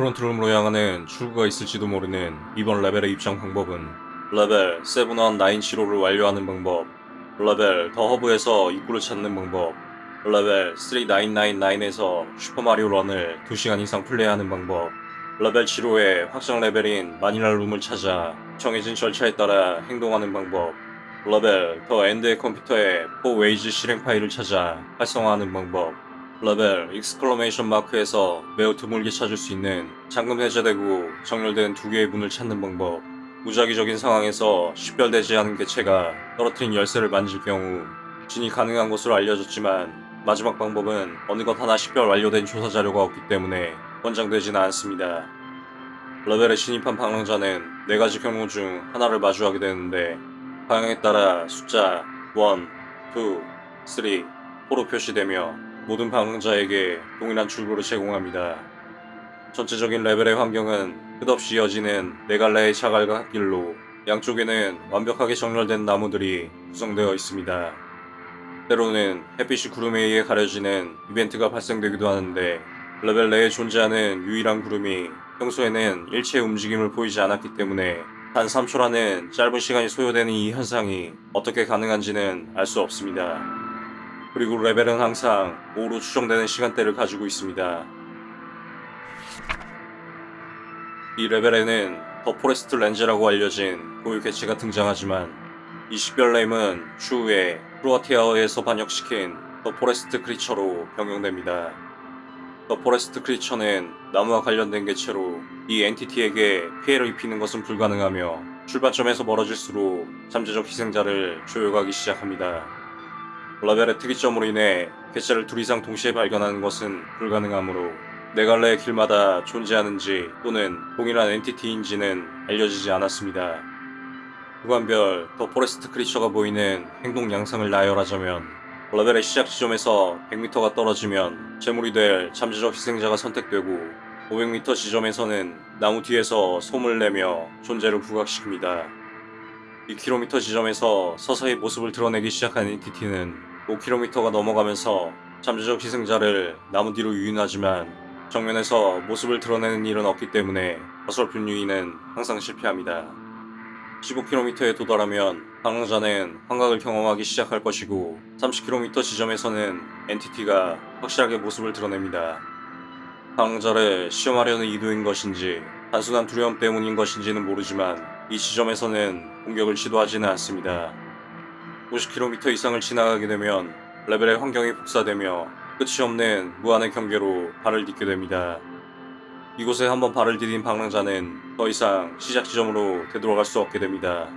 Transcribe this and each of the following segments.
Frontroom으로 향하는 출구가 있을지도 모르는 이번 레벨의 입장 방법은 레벨 71975를 완료하는 방법 레벨 The Hub에서 입구를 찾는 방법 레벨 3999에서 슈퍼마리오 Run을 2시간 이상 플레이하는 방법. 레벨 7호의 확정 레벨인 Manila Room을 찾아 정해진 절차에 따라 행동하는 방법. 레벨 The End의 컴퓨터에 Four Ways 실행 파일을 찾아 활성화하는 방법 레벨 exclamation mark에서 매우 드물게 찾을 수 있는 잠금 해제되고 정렬된 두 개의 문을 찾는 방법 무작위적인 상황에서 식별되지 않은 개체가 떨어뜨린 열쇠를 만질 경우 진입 가능한 것으로 알려졌지만 마지막 방법은 어느 것 하나 식별 완료된 조사 자료가 없기 때문에 권장되지는 않습니다. 레벨에 진입한 방랑자는 4가지 경로 중 하나를 마주하게 되는데 방향에 따라 숫자 1, 2, 3, 4로 표시되며 모든 방랑자에게 동일한 출구를 제공합니다. 전체적인 레벨의 환경은 끝없이 이어지는 네 갈래의 자갈과 흙길로 양쪽에는 완벽하게 정렬된 나무들이 구성되어 있습니다. 때로는 햇빛이 구름에 의해 가려지는 이벤트가 발생되기도 하는데 레벨 내에 존재하는 유일한 구름이 평소에는 일체의 움직임을 보이지 않았기 때문에 단 3초라는 짧은 시간이 소요되는 이 현상이 어떻게 가능한지는 알 수 없습니다. 그리고 레벨은 항상 오후로 추정되는 시간대를 가지고 있습니다. 이 레벨에는 The Forest Lens라고 알려진 고유 개체가 등장하지만 이 식별 name은 추후에 크로아티아어에서 번역시킨 The Forest Creature로 변경됩니다. The Forest Creature는 나무와 관련된 개체로 이 entity에게 피해를 입히는 것은 불가능하며 출발점에서 멀어질수록 잠재적 희생자를 조여가기 시작합니다. 레벨의 특이점으로 인해 개체를 둘 이상 동시에 발견하는 것은 불가능하므로 네 갈래의 길마다 존재하는지 또는 동일한 entity인지는 알려지지 않았습니다. 구간별 The Forest Creature가 보이는 행동 양상을 나열하자면 레벨의 시작 지점에서 100m가 떨어지면 제물이 될 잠재적 희생자가 선택되고 500m 지점에서는 나무 뒤에서 솜을 내며 존재를 부각시킵니다. 2km 지점에서 서서히 모습을 드러내기 시작한 엔티티는 5km가 넘어가면서 잠재적 희생자를 나무 뒤로 유인하지만 정면에서 모습을 드러내는 일은 없기 때문에 어설픈 유인은 항상 실패합니다. 15km에 도달하면 방랑자는 환각을 경험하기 시작할 것이고 30km 지점에서는 엔티티가 확실하게 모습을 드러냅니다. 방랑자를 시험하려는 의도인 것인지 단순한 두려움 때문인 것인지는 모르지만 이 지점에서는 공격을 시도하지는 않습니다. 50km 이상을 지나가게 되면 레벨의 환경이 복사되며 끝이 없는 무한의 경계로 발을 딛게 됩니다. 이곳에 한번 발을 디딘 방랑자는 더 이상 시작 지점으로 되돌아갈 수 없게 됩니다.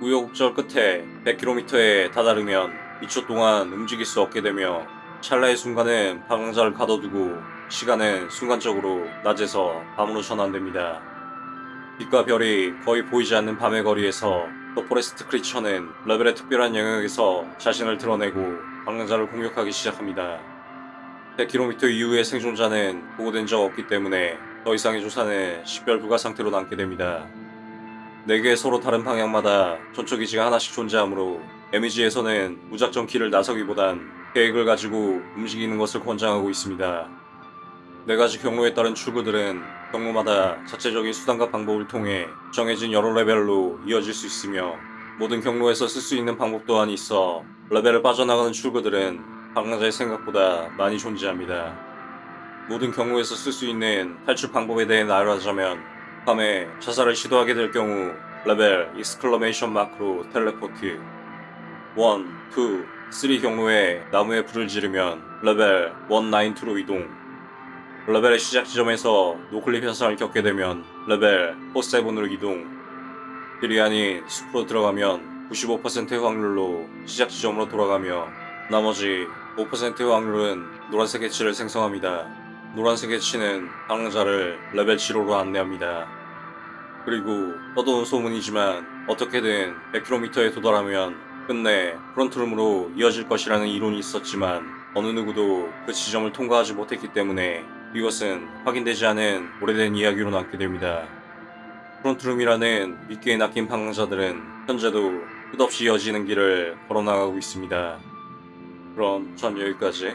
우여곡절 끝에 100km에 다다르면 2초 동안 움직일 수 없게 되며 찰나의 순간은 방랑자를 가둬두고 시간은 순간적으로 낮에서 밤으로 전환됩니다. 빛과 별이 거의 보이지 않는 밤의 거리에서 The Forest Creature는 레벨의 특별한 영역에서 자신을 드러내고 방랑자를 공격하기 시작합니다. 100km 이후의 생존자는 보고된 적 없기 때문에 더 이상의 조사는 식별 불가 상태로 남게 됩니다. 4개의 서로 다른 방향마다 전초기지가 하나씩 존재하므로 데미지에서는 무작정 길을 나서기보단 계획을 가지고 움직이는 것을 권장하고 있습니다. 4가지 경로에 따른 출구들은 경로마다 자체적인 수단과 방법을 통해 정해진 여러 레벨로 이어질 수 있으며 모든 경로에서 쓸 수 있는 방법 또한 있어 레벨을 빠져나가는 출구들은 방랑자의 생각보다 많이 존재합니다. 모든 경우에서 쓸 수 있는 탈출 방법에 대해 나열하자면 밤에 자살을 시도하게 될 경우 레벨 exclamation mark로 teleport 1, 2, 3 경로에 나무에 불을 지르면 레벨 192로 이동 레벨의 시작 지점에서 noclip 현상을 겪게 되면 레벨 47으로 이동 길이 아닌 숲으로 들어가면 95%의 확률로 시작 지점으로 돌아가며 나머지 5%의 확률은 노란색 해치를 생성합니다. 노란색 해치는 방랑자를 레벨 7호로 안내합니다. 그리고 떠도는 소문이지만 어떻게든 100km에 도달하면 끝내 Frontroom으로 이어질 것이라는 이론이 있었지만 어느 누구도 그 지점을 통과하지 못했기 때문에 이것은 확인되지 않은 오래된 이야기로 남게 됩니다. Frontroom이라는 미끼에 낚인 방랑자들은 현재도 끝없이 이어지는 길을 걸어나가고 있습니다. 그럼 전 여기까지